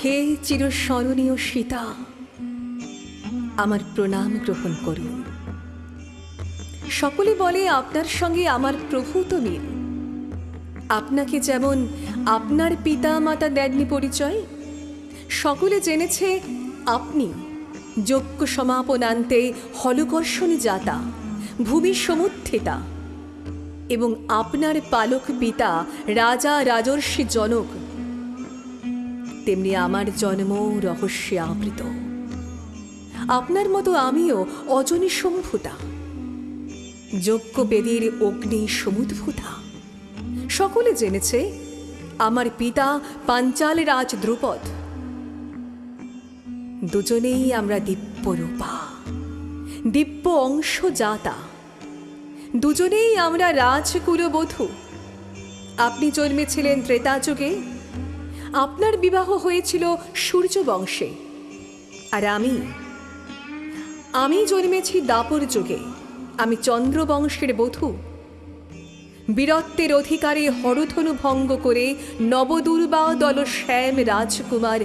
হে চিরস্মরণীয় সীতা, আমার প্রণাম গ্রহণ করুন সকলে বলে আপনার সঙ্গে আমার প্রভূত মিল। আপনাকে যেমন আপনার পিতা মাতা দেননি পরিচয়, সকলে জেনেছে আপনি যজ্ঞ সমাপনান্তে হলকর্ষণ জাতা ভূমি সমুত্থিতা। এবং আপনার পালক পিতা রাজা রাজর্ষি জনক। তেমনি আমার জন্ম রহস্যে আবৃত। আপনার মতো আমিও অজনী সম্ভূতা যজ্ঞবেদীর অগ্নি সমুদ্ভূতা। সকলে জেনেছে আমার পিতা পাঞ্চাল রাজ দ্রুপদ। দুজনেই আমরা দিব্যরূপা। দিব্য অংশ জাতা দুজনেই আমরা রাজকুলবধূ। আপনি জন্মেছিলেন ত্রেতাযুগে আপনার বিবাহ হয়েছিল সূর্য বংশে আর আমি আমি জন্মেছি দাপর যুগে। আমি চন্দ্রবংশের বধূ। বীরত্বের অধিকারে হরধনু ভঙ্গ করে নবদুর্বা দল শ্যাম রাজকুমার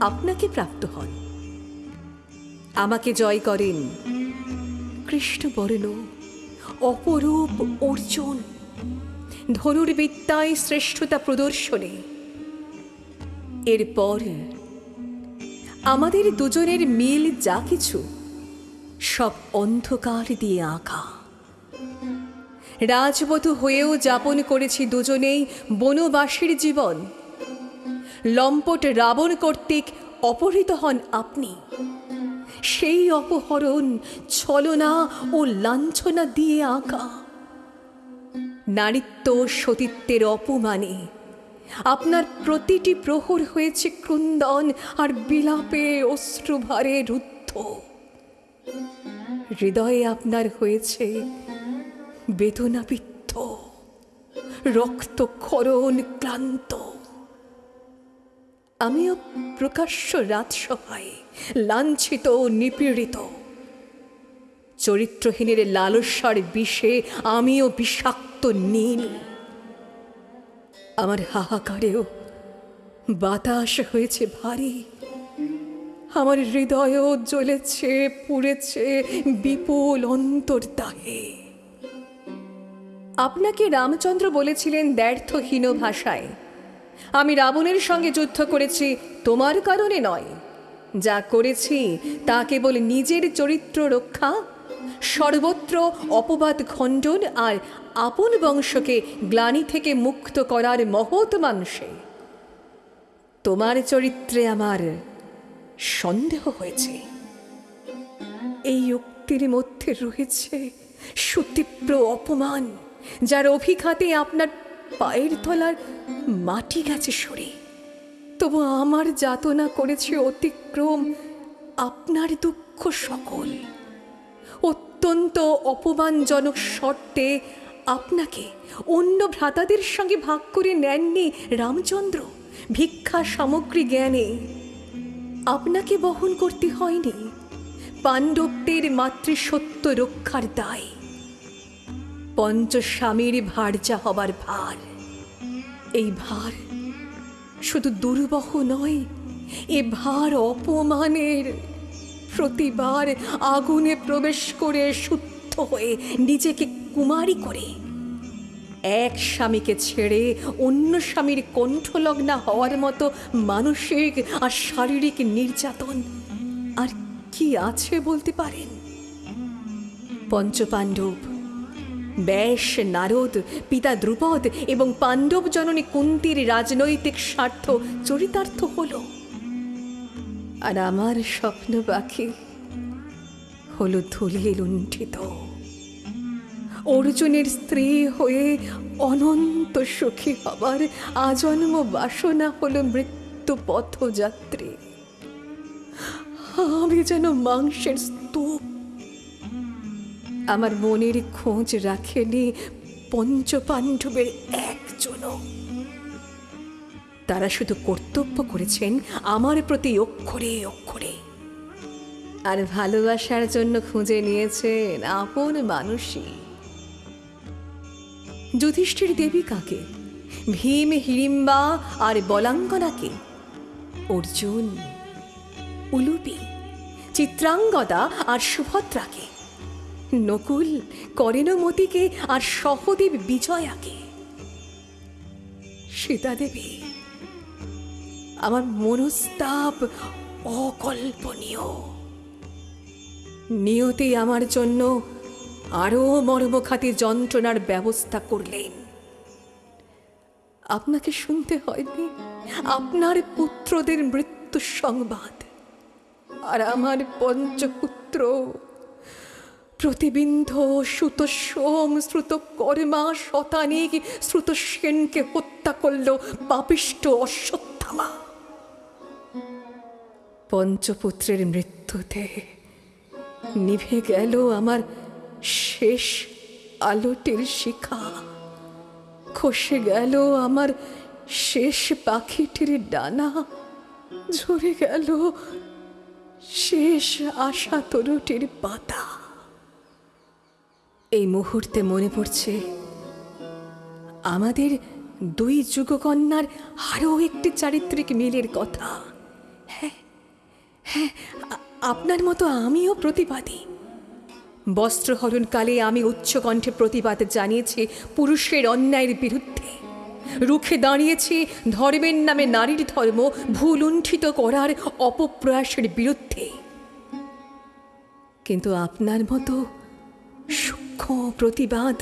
আপনাকে প্রাপ্ত হন। আমাকে জয় করেন কৃষ্ণ কৃষ্ণবর্ণ। অপরূপ অর্জুন ধনুর্বিদ্যায় শ্রেষ্ঠতা প্রদর্শনে। এরপর আমাদের দুজনের মিল যা কিছু, সব অন্ধকার দিয়ে আঁকা। রাজবধূ হয়েও যাপন করেছি দুজনেই বনবাসীর জীবন। লম্পট রাবণ কর্তৃক অপহৃত হন আপনি। সেই অপহরণ, ছলনা ও লাঞ্ছনা দিয়ে আঁকা। নারীত্ব সতীত্বের অপমানে আপনার প্রতিটি প্রহর হয়েছে ক্রন্দন আর বিলাপে অশ্রুভারে রুদ্ধ। হৃদয়ে আপনার হয়েছে বেদনাবিদ্ধ রক্তক্ষরণ ক্লান্ত। আমিও প্রকাশ্য রাজসভায় লাঞ্ছিত নিপীড়িত। চরিত্রহীনের লালসার বিষে আমিও বিষাক্ত নীল। আমার হাহাকারেও বাতাস হয়েছে ভারী। আমার হৃদয়ও জ্বলেছে, পুড়েছে বিপুল অন্তর অন্তর্দাহে। আপনাকে রামচন্দ্র বলেছিলেন ব্যর্থহীন ভাষায় আমি রাবণের সঙ্গে যুদ্ধ করেছি, তোমার কারণে নয়। যা করেছি, তা কেবল নিজের চরিত্র রক্ষা, সর্বত্র অপবাদ খণ্ডন আর আপন বংশকে গ্লানি থেকে মুক্ত করার মহৎ মানুষে তোমার চরিত্রে আমার সন্দেহ হয়েছে। এই উক্তির মধ্যে রয়েছে সুতীব্র অপমান, যার অভিঘাতে আপনার পায়ের তলার মাটি গেছে সরে। তবু আমার যাতনা করেছে অতিক্রম আপনার দুঃখ সকল। অত্যন্ত অপমানজনক শর্তে আপনাকে অন্য ভ্রাতাদের সঙ্গে ভাগ করে নেননি রামচন্দ্র ভিক্ষা সামগ্রী জ্ঞানে। আপনাকে বহন করতে হয়নি। পাণ্ডবদের মাতৃসত্য রক্ষার দায়। পঞ্চস্বামীর ভার্যা হবার ভার। এই ভার শুধু দুর্বহ নয়, এ ভার অপমানের প্রতিবার আগুনে প্রবেশ করে শুদ্ধ হয়ে নিজেকে কুমারী করে। এক স্বামীকে ছেড়ে অন্য স্বামীর কণ্ঠলগ্না হওয়ার মতো মানসিক আর শারীরিক নির্যাতন আর কি আছে বলতে পারেন? পঞ্চপাণ্ডব ব্যাস নারদ, পিতা দ্রুপদ এবং পাণ্ডব জননী কুন্তির রাজনৈতিক স্বার্থ চরিতার্থ হল। আর আমার স্বপ্ন পাখি হলো ধুলে লুণ্ঠিত। অর্জুনের স্ত্রী হয়ে অনন্ত সুখী হবার আজন্ম বাসনা হলো মৃত্যু পথযাত্রী। আমি যেন মাংসের স্তূপ আমার মনের খোঁজ রাখেনি পঞ্চপাণ্ডবের একজনও। তারা শুধু কর্তব্য করেছেন আমার প্রতি অক্ষরে অক্ষরে। আর ভালোবাসার জন্য খুঁজে নিয়েছেন আপন মানুষই। যুধিষ্ঠির দেবী কাকে? ভীম হিড়িম্বা আর বলাঙ্গনাকে? অর্জুন, উলুপি, চিত্রাঙ্গদা আর সুভদ্রাকে? নকুল করেন করেনমতিকে আর সহদেব বিজয়াকে। সীতা দেবী আমার মনস্তাপ অকল্পনীয়। নিয়তি আমার জন্য আরও মর্মখাতি যন্ত্রণার ব্যবস্থা করলেন। আপনাকে শুনতে হয়নি? আপনার পুত্রদের মৃত্যু সংবাদ। আর আমার পঞ্চপুত্র প্রতিবিন্ধ শ্রুত সোম শ্রুত কর্মা শতানিক শ্রুত সেনকে হত্যা করল পাপিষ্ট অশ্বত্থামা। পঞ্চপুত্রের মৃত্যুতে নিভে গেল আমার শেষ আলোটির শিখা। খসে গেল আমার শেষ পাখিটির ডানা। ঝরে গেল শেষ আশা তরুটির পাতা। এই মুহূর্তে মনে পড়ছে, আমাদের দুই যুগকন্যার আরও একটি চারিত্রিক মিলের কথা। হ্যাঁ হ্যাঁ আপনার মতো আমিও প্রতিবাদী। বস্ত্রহরণকালে আমি উচ্চকণ্ঠে প্রতিবাদ জানিয়েছি পুরুষের অন্যায়ের বিরুদ্ধে। রুখে দাঁড়িয়েছি ধর্মের নামে নারীর ধর্ম ভুলুণ্ঠিত করার অপপ্রয়াসের বিরুদ্ধে। কিন্তু আপনার মতো সূক্ষ্ম প্রতিবাদ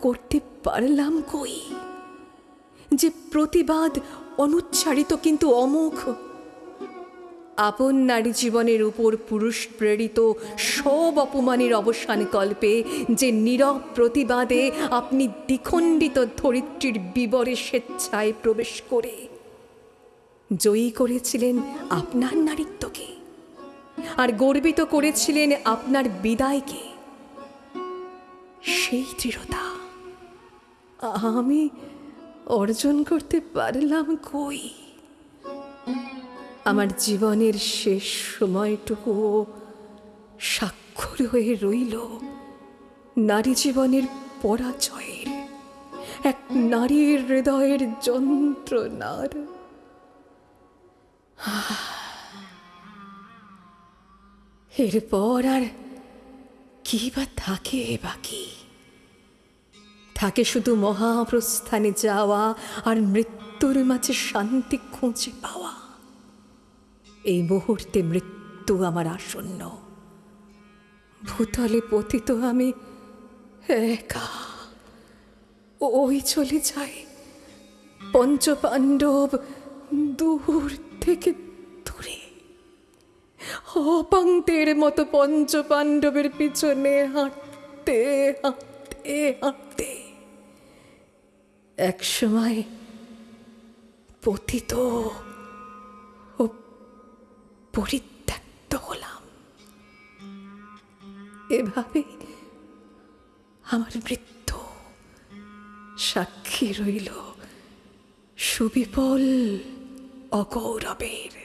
করতে পারলাম কই? যে প্রতিবাদ অনুচ্চারিত কিন্তু অমোঘ। আপন নারী জীবনের উপর পুরুষ প্রেরিত সব অপমানের অবসান কল্পে যে নীরব প্রতিবাদে আপনি দ্বিখণ্ডিত ধরিত্রীর বিবরে স্বেচ্ছায় প্রবেশ করে জয়ী করেছিলেন আপনার নারীত্বকে, আর গর্বিত করেছিলেন আপনার বিদায়কে। সেই দৃঢ়তা। আমি অর্জন করতে পারলাম কই? আমার জীবনের শেষ সময়টুকুও স্বাক্ষর হয়ে রইল নারী জীবনের পরাজয়ের, এক নারীর হৃদয়ের যন্ত্রণার। এরপর আর কি বা থাকে বাকি? থাকে শুধু মহাপ্রস্থানে যাওয়া আর মৃত্যুর মাঝে শান্তি খুঁজে পাওয়া। এই মুহূর্তে মৃত্যু আমার আসন্ন। ভূতলে পতিত আমি একা। ওই চলে যাই। পঞ্চপাণ্ডব দূর থেকে দূরে। অপাঙ্কের মতো পঞ্চপাণ্ডবের পিছনে হাঁটতে হাঁটতে হাঁটতে। এক সময় পতিত ও পরিত্যক্ত হলাম। এভাবে আমার মৃত্যু সাক্ষী রইল সুবিপল অগৌরবের।